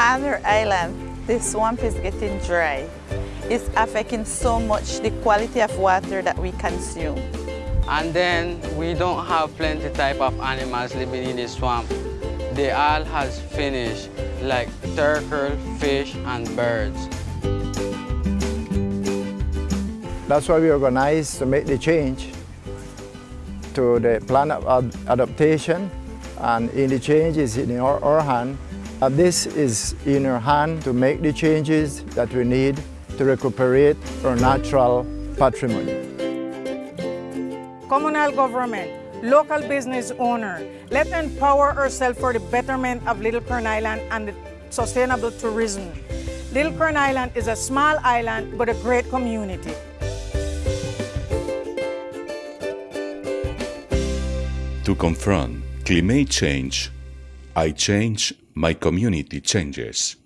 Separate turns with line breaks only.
Other island, the swamp is getting dry. It's affecting so much the quality of water that we consume.
And then we don't have plenty type of animals living in the swamp. The all has finished, like turtle, fish, and birds.
That's why we organized to make the change to the plan of ad adaptation. And any changes in our, our hand. And this is in our hand to make the changes that we need to recuperate our natural patrimony.
Communal government, local business owner, let's empower ourselves for the betterment of Little Corn Island and sustainable tourism. Little Corn Island is a small island but a great community.
To confront climate change, I change, my community changes.